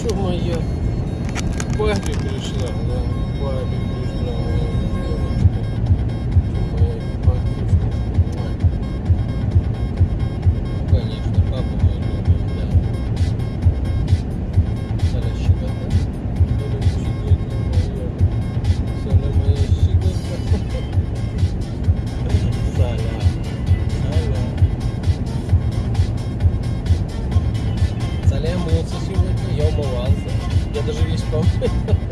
Что моя? Папе пришла, да, папе пришла моя девочка. Чё моя папе. Ну, Конечно, папа мой любит, да. Саля щекотка. Саля щекотка моя. Саля моя щекотка. Саля. Саля. Саля мылся сегодня, я умывался. Я даже весь да.